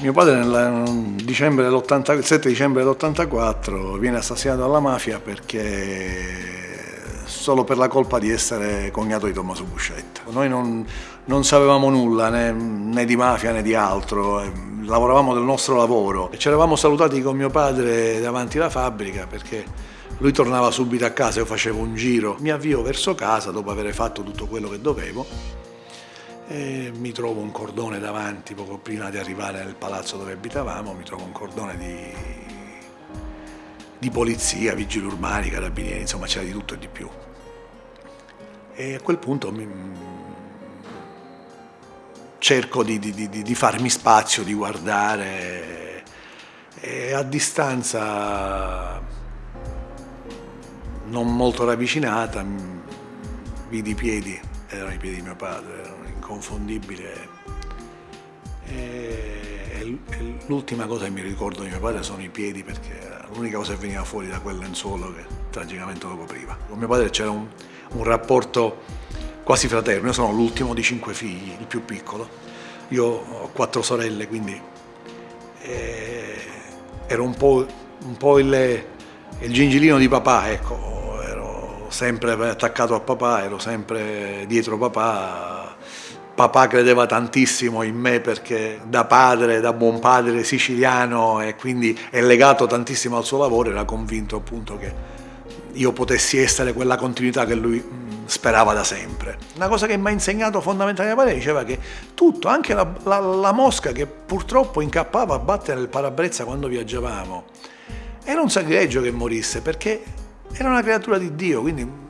Mio padre nel dicembre il 7 dicembre dell'84 viene assassinato dalla mafia perché solo per la colpa di essere cognato di Tommaso Buscetta. Noi non, non sapevamo nulla né, né, di mafia né di altro, eh, lavoravamo del nostro lavoro. Ci eravamo salutati con mio padre davanti alla fabbrica perché lui tornava subito a casa, io facevo un giro. Mi avvio verso casa dopo aver fatto tutto quello che dovevo e mi trovo un cordone davanti poco prima di arrivare nel palazzo dove abitavamo, mi trovo un cordone di, di polizia, vigili urbani, carabinieri, insomma c'era di tutto e di più. E a quel punto mi, cerco di, di, di, farmi spazio, di guardare e a distanza non molto ravvicinata vidi i piedi, erano i piedi di mio padre, inconfondibile. E, l'ultima cosa che mi ricordo di mio padre sono i piedi perché l'unica cosa che veniva fuori da quel lenzuolo che tragicamente lo copriva. Con mio padre c'era un, un rapporto quasi fraterno, io sono l'ultimo di cinque figli, il più piccolo. Io ho quattro sorelle, quindi eh, ero un po', un po il, il gingilino di papà, ecco, ero sempre attaccato a papà, ero sempre dietro papà, papà credeva tantissimo in me perché da padre, da buon padre siciliano e quindi è legato tantissimo al suo lavoro, era convinto appunto che io potessi essere quella continuità che lui mm, sperava da sempre. Una cosa che mi ha insegnato fondamentalmente padre diceva che tutto, anche la, la, la mosca che purtroppo incappava a battere il parabrezza quando viaggiavamo, era un sacrilegio che morisse perché era una creatura di Dio, quindi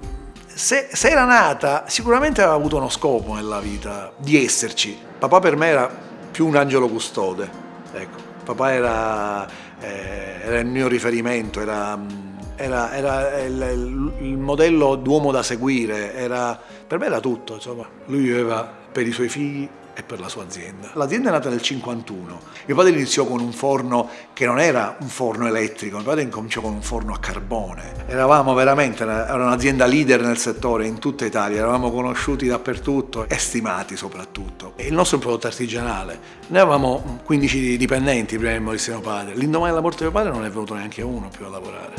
se, se, era nata sicuramente aveva avuto uno scopo nella vita, di esserci. Papà per me era più un angelo custode, ecco. papà era, eh, era il mio riferimento, era, era, era il, il, modello d'uomo da seguire, per me era tutto, insomma. lui viveva per i suoi figli e per la sua azienda. L'azienda è nata nel 51. Mio padre iniziò con un forno che non era un forno elettrico, mio padre incominciò con un forno a carbone. Eravamo veramente, era un'azienda leader nel settore in tutta Italia, eravamo conosciuti dappertutto e stimati soprattutto. il nostro è un prodotto artigianale. Noi avevamo 15 dipendenti prima di morire mio padre. L'indomani della morte di mio padre non è venuto neanche uno più a lavorare.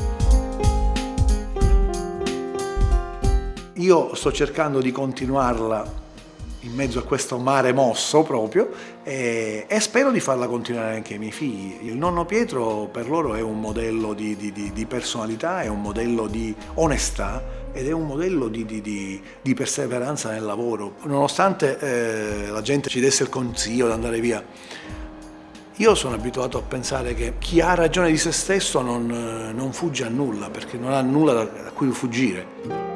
Io sto cercando di continuarla in mezzo a questo mare mosso proprio e, e, spero di farla continuare anche ai miei figli. Il nonno Pietro per loro è un modello di, di, di personalità, è un modello di onestà ed è un modello di, di perseveranza nel lavoro. Nonostante eh, la gente ci desse il consiglio di andare via, io sono abituato a pensare che chi ha ragione di se stesso non, non fugge a nulla, perché non ha nulla da, da cui fuggire.